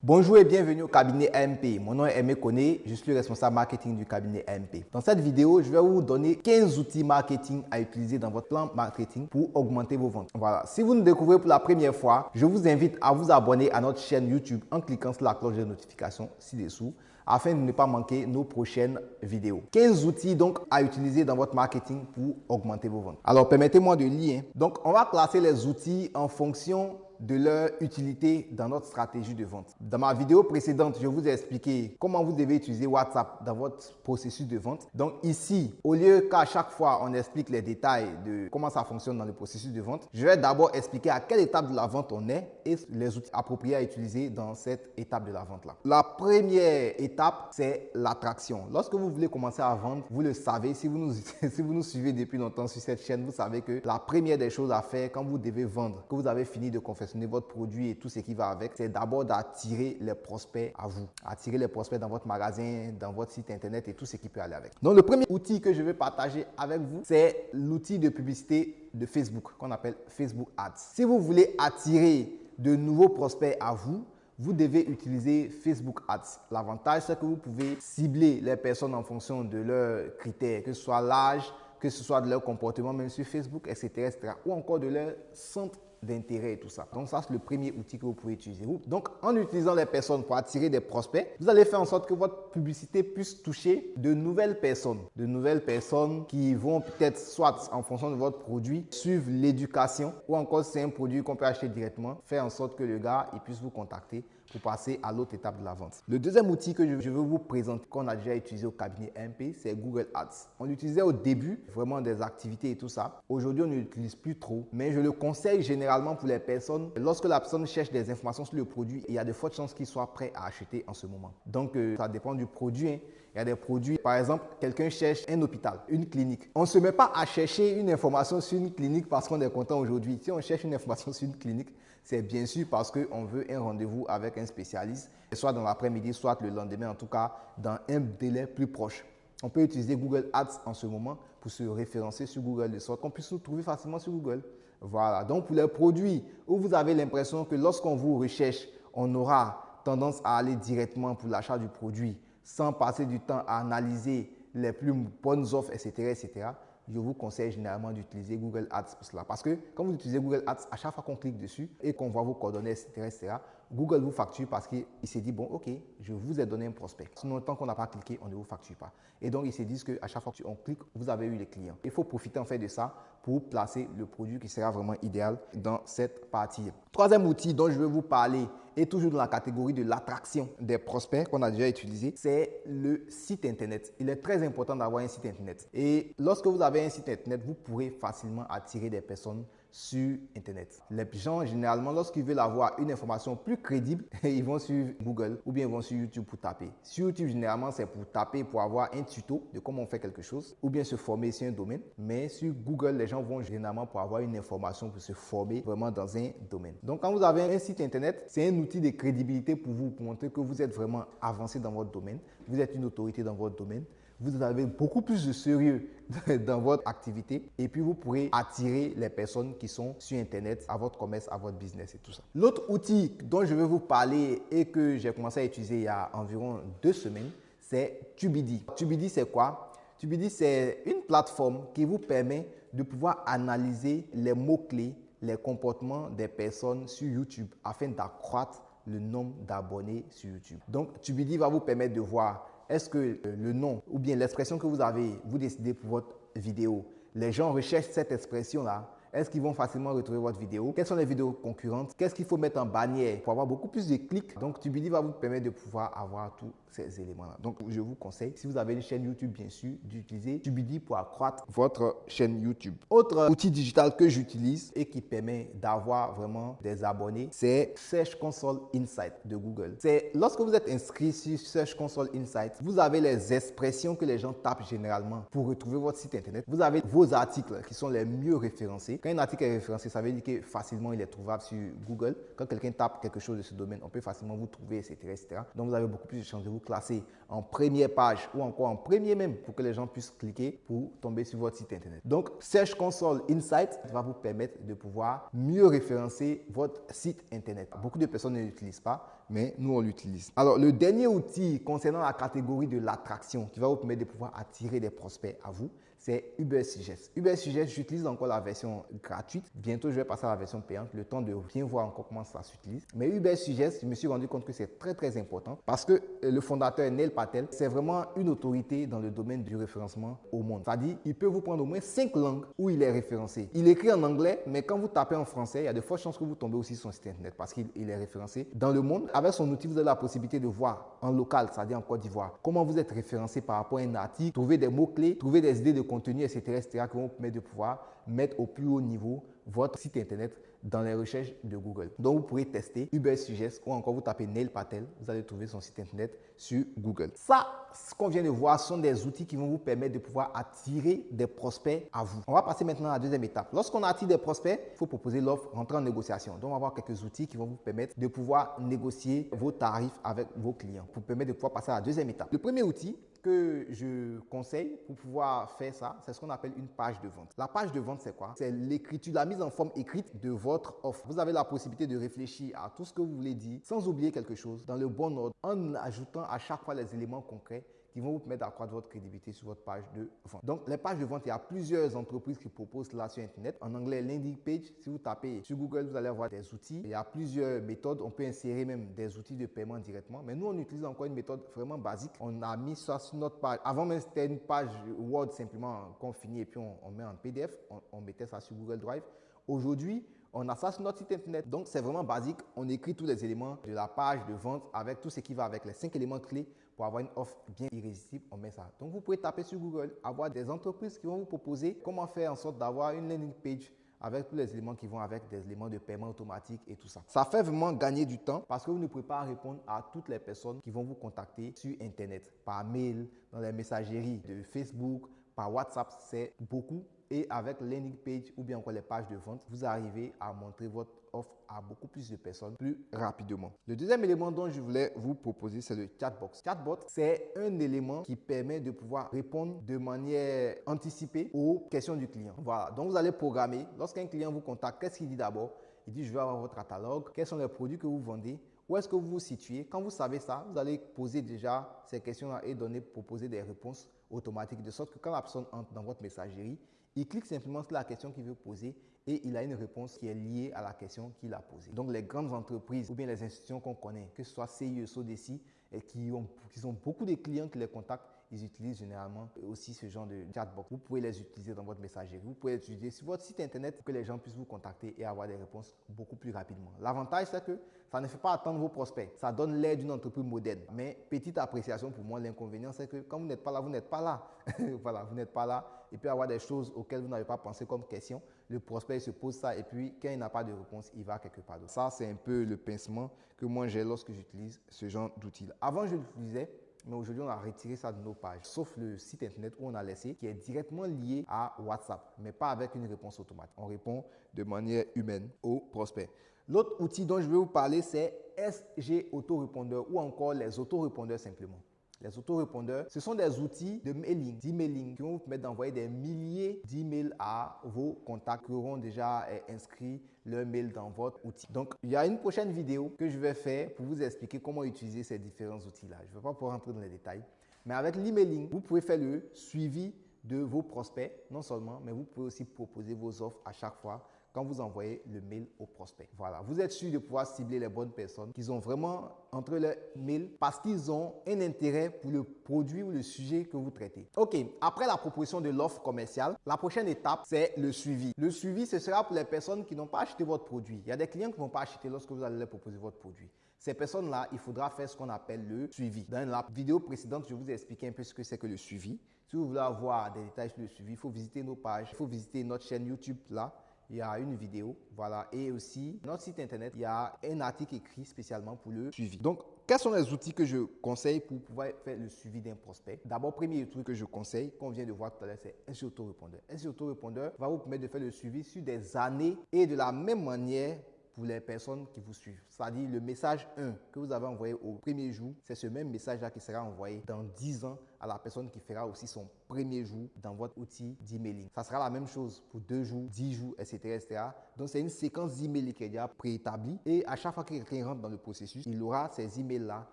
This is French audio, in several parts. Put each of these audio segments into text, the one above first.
Bonjour et bienvenue au cabinet AMP. Mon nom est Aimé Koné, je suis le responsable marketing du cabinet AMP. Dans cette vidéo, je vais vous donner 15 outils marketing à utiliser dans votre plan marketing pour augmenter vos ventes. Voilà, si vous nous découvrez pour la première fois, je vous invite à vous abonner à notre chaîne YouTube en cliquant sur la cloche de notification ci-dessous afin de ne pas manquer nos prochaines vidéos. 15 outils donc à utiliser dans votre marketing pour augmenter vos ventes. Alors permettez-moi de lire. Donc on va classer les outils en fonction de leur utilité dans notre stratégie de vente. Dans ma vidéo précédente, je vous ai expliqué comment vous devez utiliser WhatsApp dans votre processus de vente. Donc ici, au lieu qu'à chaque fois on explique les détails de comment ça fonctionne dans le processus de vente, je vais d'abord expliquer à quelle étape de la vente on est et les outils appropriés à utiliser dans cette étape de la vente-là. La première étape, c'est l'attraction. Lorsque vous voulez commencer à vendre, vous le savez, si vous, nous, si vous nous suivez depuis longtemps sur cette chaîne, vous savez que la première des choses à faire quand vous devez vendre, que vous avez fini de confesser votre produit et tout ce qui va avec, c'est d'abord d'attirer les prospects à vous. Attirer les prospects dans votre magasin, dans votre site internet et tout ce qui peut aller avec. Donc, le premier outil que je vais partager avec vous, c'est l'outil de publicité de Facebook qu'on appelle Facebook Ads. Si vous voulez attirer de nouveaux prospects à vous, vous devez utiliser Facebook Ads. L'avantage, c'est que vous pouvez cibler les personnes en fonction de leurs critères, que ce soit l'âge, que ce soit de leur comportement, même sur Facebook, etc., etc., ou encore de leur centre d'intérêt et tout ça. Donc ça, c'est le premier outil que vous pouvez utiliser. Donc en utilisant les personnes pour attirer des prospects, vous allez faire en sorte que votre publicité puisse toucher de nouvelles personnes. De nouvelles personnes qui vont peut-être soit en fonction de votre produit, suivre l'éducation ou encore c'est un produit qu'on peut acheter directement, faire en sorte que le gars il puisse vous contacter pour passer à l'autre étape de la vente. Le deuxième outil que je veux vous présenter, qu'on a déjà utilisé au cabinet MP, c'est Google Ads. On l'utilisait au début, vraiment des activités et tout ça. Aujourd'hui, on ne l'utilise plus trop, mais je le conseille généralement pour les personnes. Lorsque la personne cherche des informations sur le produit, il y a de fortes chances qu'il soit prêt à acheter en ce moment. Donc, euh, ça dépend du produit. Hein. Il y a des produits, par exemple, quelqu'un cherche un hôpital, une clinique. On ne se met pas à chercher une information sur une clinique parce qu'on est content aujourd'hui. Si on cherche une information sur une clinique, c'est bien sûr parce qu'on veut un rendez-vous avec un spécialiste, soit dans l'après-midi, soit le lendemain, en tout cas dans un délai plus proche. On peut utiliser Google Ads en ce moment pour se référencer sur Google de sorte qu'on puisse nous trouver facilement sur Google. Voilà. Donc, pour les produits où vous avez l'impression que lorsqu'on vous recherche, on aura tendance à aller directement pour l'achat du produit sans passer du temps à analyser les plus bonnes offres, etc., etc., je vous conseille généralement d'utiliser Google Ads pour cela. Parce que quand vous utilisez Google Ads, à chaque fois qu'on clique dessus et qu'on voit vos coordonnées, etc., etc., Google vous facture parce qu'il s'est dit, bon, OK, je vous ai donné un prospect. Sinon, tant qu'on n'a pas cliqué, on ne vous facture pas. Et donc, ils se disent qu'à chaque fois qu'on clique, vous avez eu les clients. Il faut profiter en fait de ça pour placer le produit qui sera vraiment idéal dans cette partie. Troisième outil dont je vais vous parler est toujours dans la catégorie de l'attraction des prospects qu'on a déjà utilisé, c'est le site Internet. Il est très important d'avoir un site Internet. Et lorsque vous avez un site Internet, vous pourrez facilement attirer des personnes sur Internet. Les gens, généralement, lorsqu'ils veulent avoir une information plus crédible, ils vont sur Google ou bien ils vont sur YouTube pour taper. Sur YouTube, généralement, c'est pour taper, pour avoir un tuto de comment on fait quelque chose ou bien se former sur un domaine. Mais sur Google, les gens vont généralement pour avoir une information pour se former vraiment dans un domaine. Donc, quand vous avez un site Internet, c'est un outil de crédibilité pour vous, pour montrer que vous êtes vraiment avancé dans votre domaine, vous êtes une autorité dans votre domaine vous avez beaucoup plus de sérieux dans votre activité et puis vous pourrez attirer les personnes qui sont sur Internet à votre commerce, à votre business et tout ça. L'autre outil dont je vais vous parler et que j'ai commencé à utiliser il y a environ deux semaines, c'est Tubidi. Tubidi, c'est quoi? Tubidi, c'est une plateforme qui vous permet de pouvoir analyser les mots-clés, les comportements des personnes sur YouTube afin d'accroître le nombre d'abonnés sur YouTube. Donc, Tubidi va vous permettre de voir est-ce que euh, le nom ou bien l'expression que vous avez, vous décidez pour votre vidéo, les gens recherchent cette expression-là est-ce qu'ils vont facilement retrouver votre vidéo? Quelles sont les vidéos concurrentes? Qu'est-ce qu'il faut mettre en bannière pour avoir beaucoup plus de clics? Donc, Tubidi va vous permettre de pouvoir avoir tous ces éléments-là. Donc, je vous conseille, si vous avez une chaîne YouTube, bien sûr, d'utiliser Tubidi pour accroître votre chaîne YouTube. Autre outil digital que j'utilise et qui permet d'avoir vraiment des abonnés, c'est Search Console Insight de Google. C'est lorsque vous êtes inscrit sur Search Console Insight, vous avez les expressions que les gens tapent généralement pour retrouver votre site internet. Vous avez vos articles qui sont les mieux référencés quand un article est référencé, ça veut dire que facilement il est trouvable sur Google. Quand quelqu'un tape quelque chose de ce domaine, on peut facilement vous trouver, etc., etc. Donc vous avez beaucoup plus de chances de vous classer en première page ou encore en premier même pour que les gens puissent cliquer pour tomber sur votre site internet. Donc Search Console Insight va vous permettre de pouvoir mieux référencer votre site internet. Beaucoup de personnes ne l'utilisent pas, mais nous, on l'utilise. Alors, le dernier outil concernant la catégorie de l'attraction qui va vous permettre de pouvoir attirer des prospects à vous, c'est Uber Suggest. Uber Suggest, j'utilise encore la version gratuite. Bientôt, je vais passer à la version payante, le temps de bien voir encore comment ça s'utilise. Mais Uber Suggest, je me suis rendu compte que c'est très, très important parce que euh, le fondateur Neil Patel, c'est vraiment une autorité dans le domaine du référencement au monde. C'est-à-dire, il peut vous prendre au moins cinq langues où il est référencé. Il écrit en anglais, mais quand vous tapez en français, il y a de fortes chances que vous tombez aussi sur son site internet parce qu'il est référencé dans le monde. Avec son outil, vous avez la possibilité de voir en local, c'est-à-dire en Côte d'Ivoire, comment vous êtes référencé par rapport à un article, trouver des mots-clés, trouver des idées de contenu, etc., etc., qui vont vous permettre de pouvoir mettre au plus haut niveau votre site internet dans les recherches de Google. Donc, vous pourrez tester Uber Suggest ou encore vous tapez Neil Patel, vous allez trouver son site internet sur Google. Ça, ce qu'on vient de voir sont des outils qui vont vous permettre de pouvoir attirer des prospects à vous. On va passer maintenant à la deuxième étape. Lorsqu'on attire des prospects, il faut proposer l'offre, rentrer en négociation. Donc, on va voir quelques outils qui vont vous permettre de pouvoir négocier vos tarifs avec vos clients pour permettre de pouvoir passer à la deuxième étape. Le premier outil, que je conseille pour pouvoir faire ça, c'est ce qu'on appelle une page de vente. La page de vente, c'est quoi? C'est l'écriture, la mise en forme écrite de votre offre. Vous avez la possibilité de réfléchir à tout ce que vous voulez dire sans oublier quelque chose dans le bon ordre en ajoutant à chaque fois les éléments concrets qui vont vous permettre d'accroître votre crédibilité sur votre page de vente. Donc, les pages de vente, il y a plusieurs entreprises qui proposent cela sur Internet. En anglais, landing page. Si vous tapez sur Google, vous allez avoir des outils. Il y a plusieurs méthodes. On peut insérer même des outils de paiement directement. Mais nous, on utilise encore une méthode vraiment basique. On a mis ça sur notre page. Avant même, c'était une page Word simplement qu'on finit et puis on, met en PDF. On, on mettait ça sur Google Drive. Aujourd'hui, on a ça sur notre site internet. Donc, c'est vraiment basique. On écrit tous les éléments de la page de vente avec tout ce qui va avec les cinq éléments clés pour avoir une offre bien irrésistible, on met ça. Donc, vous pouvez taper sur Google, avoir des entreprises qui vont vous proposer comment faire en sorte d'avoir une landing page avec tous les éléments qui vont avec des éléments de paiement automatique et tout ça. Ça fait vraiment gagner du temps parce que vous ne pouvez pas répondre à toutes les personnes qui vont vous contacter sur Internet, par mail, dans les messageries de Facebook, par WhatsApp. C'est beaucoup et avec landing page ou bien encore les pages de vente, vous arrivez à montrer votre offre à beaucoup plus de personnes plus rapidement. Le deuxième élément dont je voulais vous proposer, c'est le chatbox. Chatbot, c'est un élément qui permet de pouvoir répondre de manière anticipée aux questions du client. Voilà, donc vous allez programmer. Lorsqu'un client vous contacte, qu'est-ce qu'il dit d'abord? Il dit, je veux avoir votre catalogue, quels sont les produits que vous vendez, où est-ce que vous vous situez? Quand vous savez ça, vous allez poser déjà ces questions-là et donner, proposer des réponses automatiques de sorte que quand la personne entre dans votre messagerie, il clique simplement sur la question qu'il veut poser et il a une réponse qui est liée à la question qu'il a posée. Donc les grandes entreprises ou bien les institutions qu'on connaît, que ce soit CIE, SODECI, et qui ont, qui ont beaucoup de clients qui les contactent, ils utilisent généralement aussi ce genre de chatbox. Vous pouvez les utiliser dans votre messagerie. Vous pouvez les utiliser sur votre site internet pour que les gens puissent vous contacter et avoir des réponses beaucoup plus rapidement. L'avantage, c'est que ça ne fait pas attendre vos prospects. Ça donne l'air d'une entreprise moderne. Mais petite appréciation pour moi, l'inconvénient, c'est que quand vous n'êtes pas là, vous n'êtes pas là. voilà, vous n'êtes pas là. Peut y avoir des choses auxquelles vous n'avez pas pensé comme question. Le prospect se pose ça et puis quand il n'a pas de réponse, il va quelque part d'autre. Ça, c'est un peu le pincement que moi j'ai lorsque j'utilise ce genre d'outils. Avant, je l'utilisais mais aujourd'hui, on a retiré ça de nos pages, sauf le site internet où on a laissé, qui est directement lié à WhatsApp, mais pas avec une réponse automatique. On répond de manière humaine aux prospects. L'autre outil dont je vais vous parler, c'est SG Autorépondeur ou encore les autorépondeurs simplement. Les autorépondeurs, ce sont des outils de mailing, d'emailing qui vont vous permettre d'envoyer des milliers d'emails à vos contacts qui auront déjà eh, inscrit leur mail dans votre outil. Donc, il y a une prochaine vidéo que je vais faire pour vous expliquer comment utiliser ces différents outils-là. Je ne vais pas pouvoir rentrer dans les détails. Mais avec l'emailing, vous pouvez faire le suivi de vos prospects, non seulement, mais vous pouvez aussi proposer vos offres à chaque fois quand vous envoyez le mail au prospect. Voilà, vous êtes sûr de pouvoir cibler les bonnes personnes qui ont vraiment entre leurs mails parce qu'ils ont un intérêt pour le produit ou le sujet que vous traitez. Ok, après la proposition de l'offre commerciale, la prochaine étape, c'est le suivi. Le suivi, ce sera pour les personnes qui n'ont pas acheté votre produit. Il y a des clients qui ne vont pas acheter lorsque vous allez leur proposer votre produit. Ces personnes-là, il faudra faire ce qu'on appelle le suivi. Dans la vidéo précédente, je vous ai expliqué un peu ce que c'est que le suivi. Si vous voulez avoir des détails sur le suivi, il faut visiter nos pages, il faut visiter notre chaîne YouTube là il y a une vidéo, voilà, et aussi notre site internet, il y a un article écrit spécialement pour le suivi. Donc, quels sont les outils que je conseille pour pouvoir faire le suivi d'un prospect? D'abord, premier truc que je conseille, qu'on vient de voir tout à l'heure, c'est un autorépondeur. Un autorépondeur va vous permettre de faire le suivi sur des années et de la même manière pour les personnes qui vous suivent. C'est-à-dire le message 1 que vous avez envoyé au premier jour, c'est ce même message-là qui sera envoyé dans 10 ans à la personne qui fera aussi son premier jour dans votre outil d'emailing. Ça sera la même chose pour 2 jours, 10 jours, etc. etc. Donc c'est une séquence d'emails qui est déjà préétablie et à chaque fois que quelqu'un rentre dans le processus, il aura ces emails-là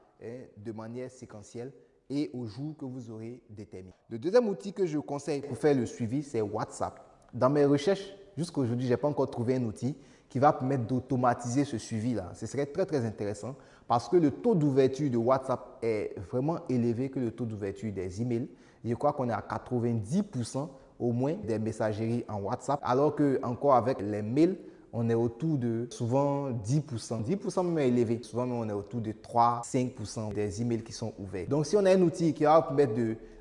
hein, de manière séquentielle et au jour que vous aurez déterminé. Le deuxième outil que je conseille pour faire le suivi, c'est WhatsApp. Dans mes recherches, jusqu'à aujourd'hui, je n'ai pas encore trouvé un outil qui va permettre d'automatiser ce suivi-là. Ce serait très, très intéressant parce que le taux d'ouverture de WhatsApp est vraiment élevé que le taux d'ouverture des emails. Je crois qu'on est à 90% au moins des messageries en WhatsApp, alors que encore avec les mails, on est autour de souvent 10%. 10% même élevé. Souvent, on est autour de 3-5% des emails qui sont ouverts. Donc, si on a un outil qui va permettre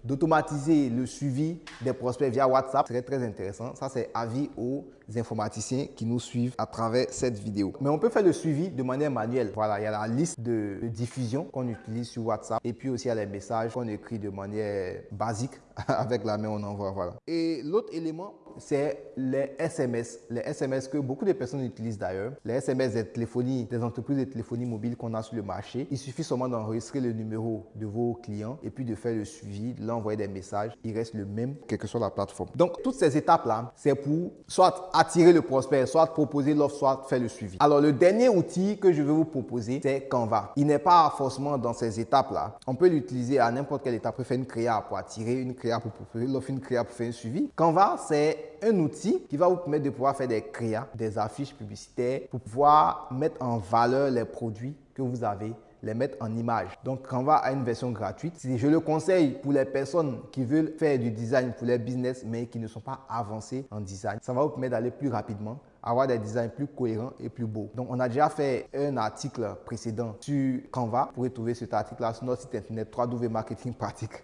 d'automatiser le suivi des prospects via WhatsApp, ce serait très intéressant. Ça, c'est avis aux informaticiens qui nous suivent à travers cette vidéo. Mais on peut faire le suivi de manière manuelle. Voilà, il y a la liste de, diffusion qu'on utilise sur WhatsApp et puis aussi il y a les messages qu'on écrit de manière basique avec la main, on envoie. Voilà. Et l'autre élément, c'est les SMS. Les SMS que beaucoup de personnes utilisent d'ailleurs. Les SMS des téléphonies, des entreprises de téléphonie mobile qu'on a sur le marché. Il suffit seulement d'enregistrer le numéro de vos clients et puis de faire le suivi, de l'envoyer des messages. Il reste le même, quelle que soit la plateforme. Donc, toutes ces étapes-là, c'est pour soit attirer le prospect, soit proposer l'offre, soit faire le suivi. Alors, le dernier outil que je vais vous proposer, c'est Canva. Il n'est pas forcément dans ces étapes-là. On peut l'utiliser à n'importe quelle étape. On peut faire une créa pour attirer, une créa pour proposer l'offre, une créa pour faire un suivi. Canva, c'est un outil qui va vous permettre de pouvoir faire des créas, des affiches publicitaires pour pouvoir mettre en valeur les produits que vous avez les mettre en image. Donc, Canva a une version gratuite. Je le conseille pour les personnes qui veulent faire du design pour les business, mais qui ne sont pas avancés en design. Ça va vous permettre d'aller plus rapidement avoir des designs plus cohérents et plus beaux. Donc, on a déjà fait un article précédent sur Canva. Vous pouvez trouver cet article-là sur notre site internet www.marketingpratique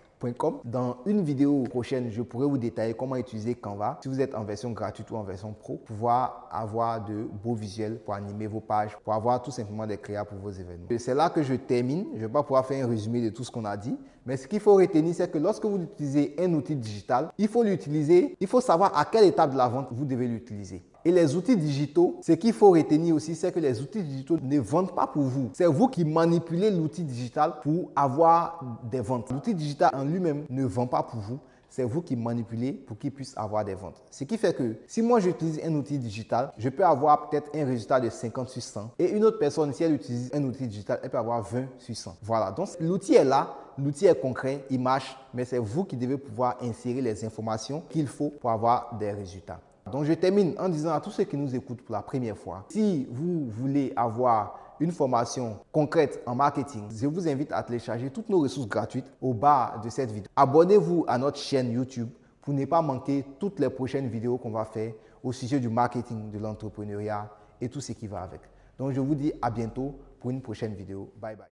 dans une vidéo prochaine, je pourrai vous détailler comment utiliser Canva si vous êtes en version gratuite ou en version pro pour pouvoir avoir de beaux visuels pour animer vos pages, pour avoir tout simplement des créas pour vos événements. C'est là que je termine. Je ne vais pas pouvoir faire un résumé de tout ce qu'on a dit, mais ce qu'il faut retenir, c'est que lorsque vous utilisez un outil digital, il faut l'utiliser, il faut savoir à quelle étape de la vente vous devez l'utiliser. Et les outils digitaux, ce qu'il faut retenir aussi, c'est que les outils digitaux ne vendent pas pour vous. C'est vous qui manipulez l'outil digital pour avoir des ventes. L'outil digital en lui-même ne vend pas pour vous. C'est vous qui manipulez pour qu'il puisse avoir des ventes. Ce qui fait que si moi j'utilise un outil digital, je peux avoir peut-être un résultat de 50 sur 100. Et une autre personne, si elle utilise un outil digital, elle peut avoir 20 sur 100. Voilà. Donc l'outil est là, l'outil est concret, il marche, mais c'est vous qui devez pouvoir insérer les informations qu'il faut pour avoir des résultats. Donc je termine en disant à tous ceux qui nous écoutent pour la première fois, si vous voulez avoir une formation concrète en marketing, je vous invite à télécharger toutes nos ressources gratuites au bas de cette vidéo. Abonnez-vous à notre chaîne YouTube pour ne pas manquer toutes les prochaines vidéos qu'on va faire au sujet du marketing, de l'entrepreneuriat et tout ce qui va avec. Donc je vous dis à bientôt pour une prochaine vidéo. Bye bye.